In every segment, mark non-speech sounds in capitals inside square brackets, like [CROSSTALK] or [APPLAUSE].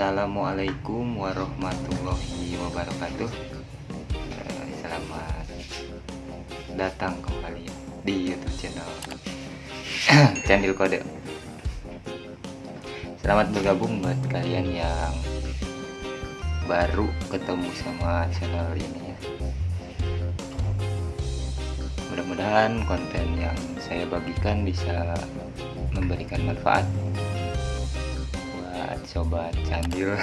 Assalamualaikum warahmatullahi wabarakatuh. Eh, Selamat datang kembali di YouTube channel. [COUGHS] Candil Kode. Selamat bergabung buat kalian yang baru ketemu sama channel ini ya. Mudah-mudahan konten yang saya bagikan bisa memberikan manfaat sobat candil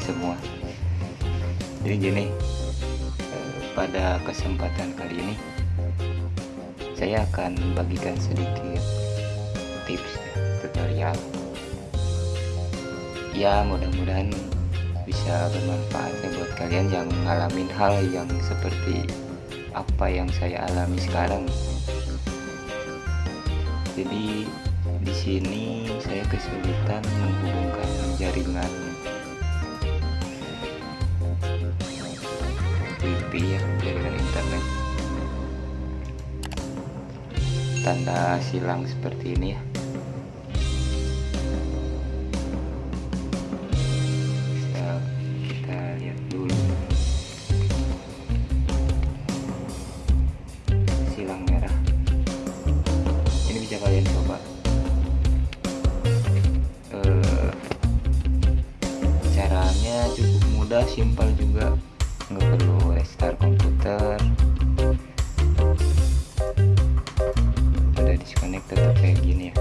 semua. Jadi gini pada kesempatan kali ini saya akan bagikan sedikit tips tutorial ya mudah-mudahan bisa bermanfaat ya buat kalian yang ngalamin hal yang seperti apa yang saya alami sekarang. Jadi di sini saya kesulitan menghubungkan jaringan wifi ya jaringan internet. Tanda silang seperti ini ya simpel juga. Nggak perlu restart komputer. Udah disconnect tetap kayak gini ya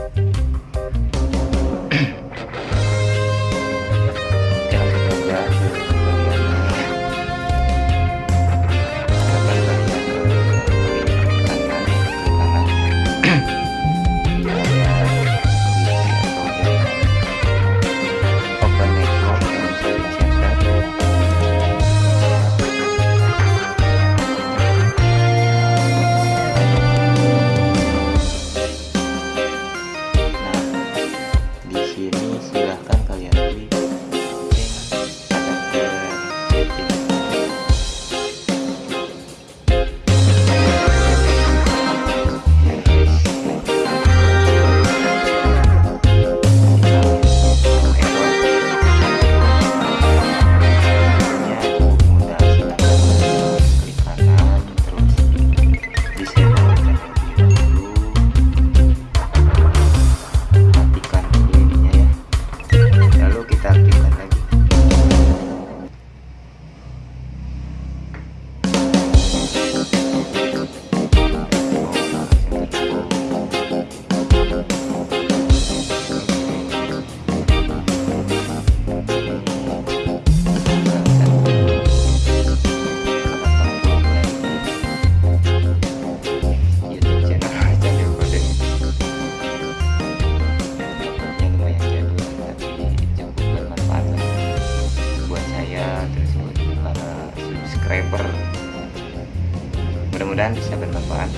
mudah-mudahan bisa bermanfaat.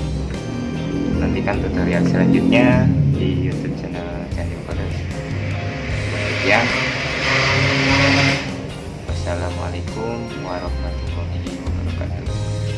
Nantikan tutorial selanjutnya di YouTube channel channel kode sekian wassalamualaikum warahmatullahi